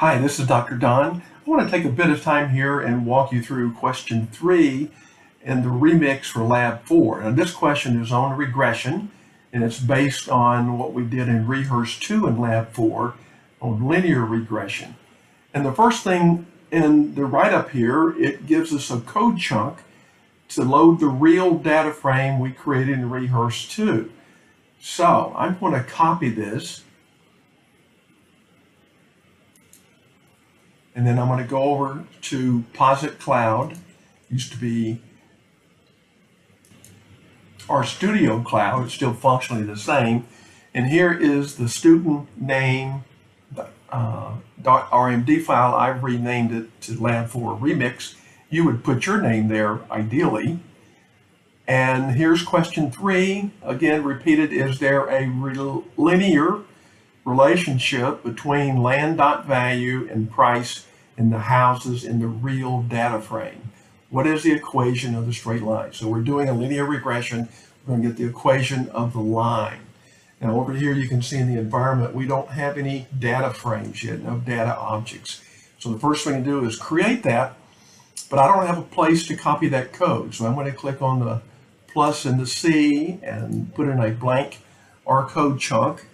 Hi, this is Dr. Don. I want to take a bit of time here and walk you through question three in the remix for lab four. Now this question is on regression and it's based on what we did in rehearse two in lab four on linear regression. And the first thing in the write-up here, it gives us a code chunk to load the real data frame we created in rehearse two. So I'm going to copy this And then I'm going to go over to Posit Cloud. Used to be RStudio Cloud. It's still functionally the same. And here is the student name uh, .rmd file. I've renamed it to Lab4 Remix. You would put your name there, ideally. And here's question three. Again, repeated, is there a linear relationship between land dot value and price in the houses in the real data frame. What is the equation of the straight line? So we're doing a linear regression. We're going to get the equation of the line. Now over here you can see in the environment we don't have any data frames yet, no data objects. So the first thing to do is create that, but I don't have a place to copy that code. So I'm going to click on the plus and the C and put in a blank R code chunk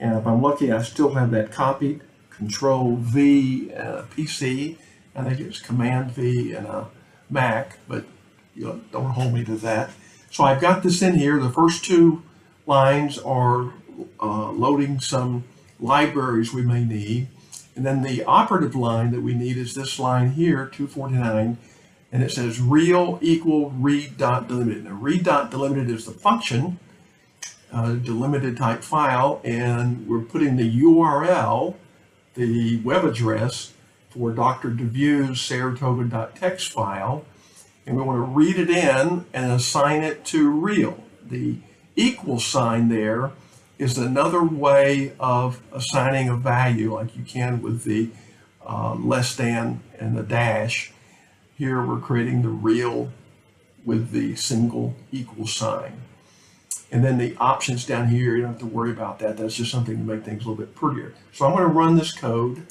and if I'm lucky, I still have that copied. Control V a PC. I think it's Command V and a Mac, but you know, don't hold me to that. So I've got this in here. The first two lines are uh, loading some libraries we may need. And then the operative line that we need is this line here, 249, and it says real equal read dot delimited. Now read dot delimited is the function uh, delimited type file, and we're putting the URL, the web address for Dr. De Veaux's Saratoga.txt file, and we want to read it in and assign it to real. The equal sign there is another way of assigning a value like you can with the uh, less than and the dash. Here we're creating the real with the single equal sign. And then the options down here, you don't have to worry about that. That's just something to make things a little bit prettier. So I'm going to run this code.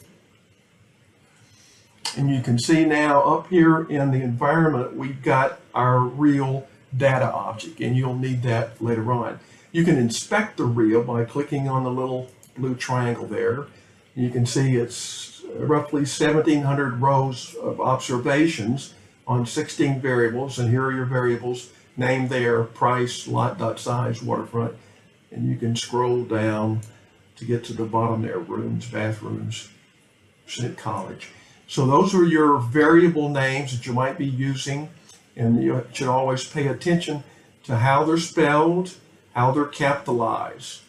And you can see now up here in the environment, we've got our real data object, and you'll need that later on. You can inspect the real by clicking on the little blue triangle there. You can see it's roughly 1,700 rows of observations on 16 variables, and here are your variables name there, price, lot dot size, waterfront, and you can scroll down to get to the bottom there, rooms, bathrooms, Senate College. So those are your variable names that you might be using, and you should always pay attention to how they're spelled, how they're capitalized.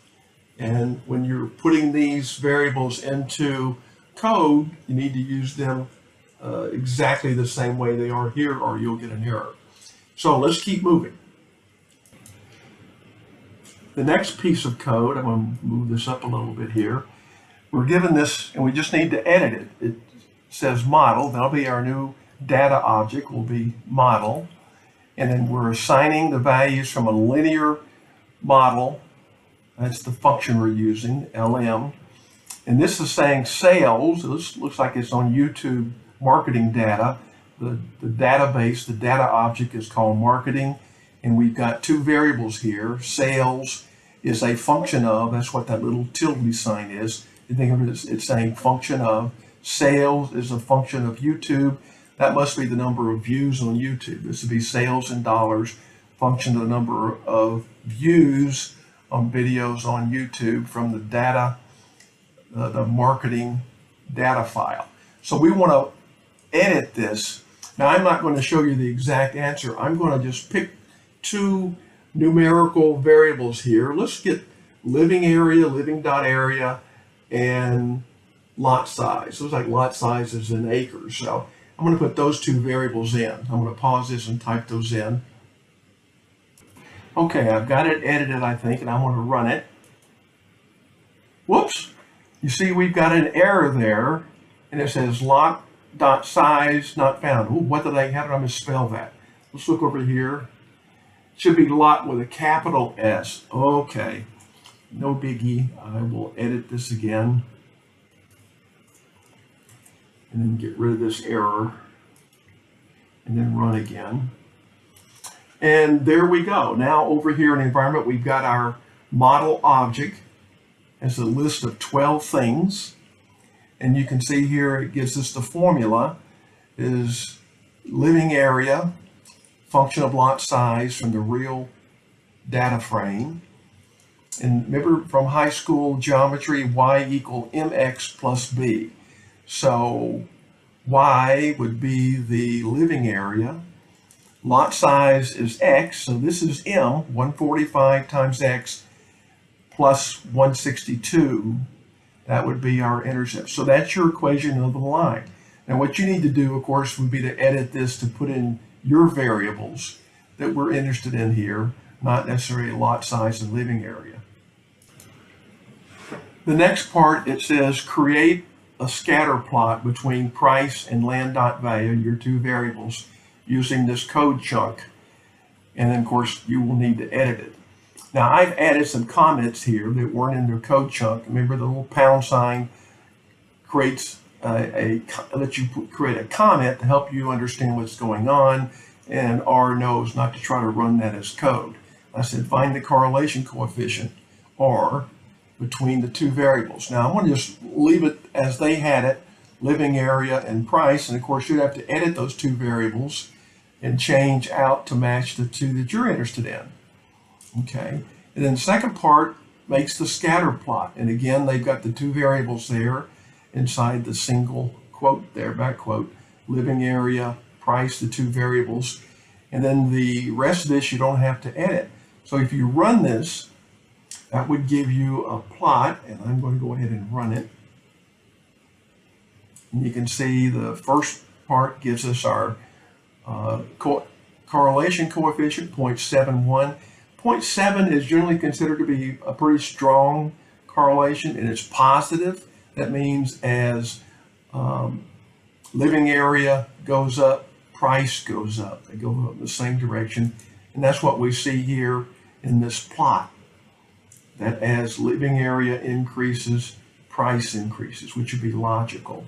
And when you're putting these variables into code, you need to use them uh, exactly the same way they are here or you'll get an error. So let's keep moving. The next piece of code, I'm going to move this up a little bit here. We're given this, and we just need to edit it. It says model. That'll be our new data object, will be model. And then we're assigning the values from a linear model. That's the function we're using, LM. And this is saying sales. This looks like it's on YouTube marketing data the, the database, the data object is called marketing. And we've got two variables here. Sales is a function of, that's what that little tilde sign is. You think of it as it's saying function of. Sales is a function of YouTube. That must be the number of views on YouTube. This would be sales in dollars, function of the number of views on videos on YouTube from the data, uh, the marketing data file. So we want to edit this now I'm not going to show you the exact answer. I'm going to just pick two numerical variables here. Let's get living area, living dot area, and lot size. Looks like lot size is in acres. So I'm going to put those two variables in. I'm going to pause this and type those in. Okay, I've got it edited, I think, and I want to run it. Whoops! You see we've got an error there, and it says lot dot size not found. Ooh, what did I, how did I misspell that? Let's look over here. Should be lot with a capital S. Okay, no biggie. I will edit this again. and then get rid of this error and then run again. And there we go. Now over here in environment, we've got our model object as a list of 12 things. And you can see here it gives us the formula is living area, function of lot size from the real data frame. And remember from high school geometry, y equal mx plus b. So y would be the living area. Lot size is x, so this is m, 145 times x plus 162. That would be our intercept. So that's your equation of the line. Now what you need to do, of course, would be to edit this to put in your variables that we're interested in here, not necessarily lot size and living area. The next part, it says create a scatter plot between price and land dot value, your two variables, using this code chunk. And then, of course, you will need to edit it. Now, I've added some comments here that weren't in the code chunk. Remember the little pound sign creates a, a you create a comment to help you understand what's going on, and R knows not to try to run that as code. I said find the correlation coefficient, R, between the two variables. Now I'm going to just leave it as they had it, living area and price, and of course you'd have to edit those two variables and change out to match the two that you're interested in. Okay, and then the second part makes the scatter plot, and again they've got the two variables there inside the single quote there, back quote, living area, price, the two variables, and then the rest of this you don't have to edit. So if you run this, that would give you a plot, and I'm going to go ahead and run it. And you can see the first part gives us our uh, co correlation coefficient, 0.71. 0.7 is generally considered to be a pretty strong correlation, and it's positive. That means as um, living area goes up, price goes up. They go up in the same direction. And that's what we see here in this plot that as living area increases, price increases, which would be logical.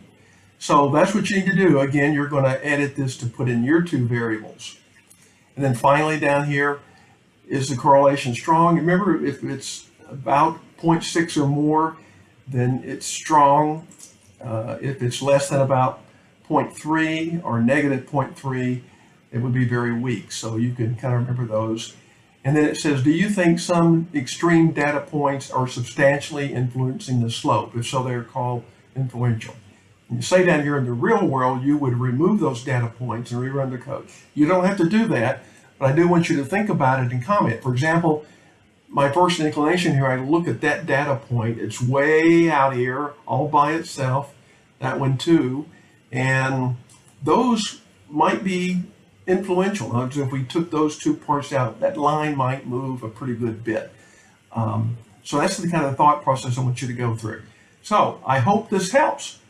So that's what you need to do. Again, you're going to edit this to put in your two variables. And then finally down here, is the correlation strong? Remember, if it's about 0.6 or more, then it's strong. Uh, if it's less than about 0.3 or negative 0.3, it would be very weak. So you can kind of remember those. And then it says, do you think some extreme data points are substantially influencing the slope? If so, they're called influential. And you say down here in the real world, you would remove those data points and rerun the code. You don't have to do that, but I do want you to think about it and comment. For example, my first inclination here, I look at that data point. It's way out here all by itself, that one too. And those might be influential. if we took those two parts out, that line might move a pretty good bit. Um, so that's the kind of thought process I want you to go through. So I hope this helps.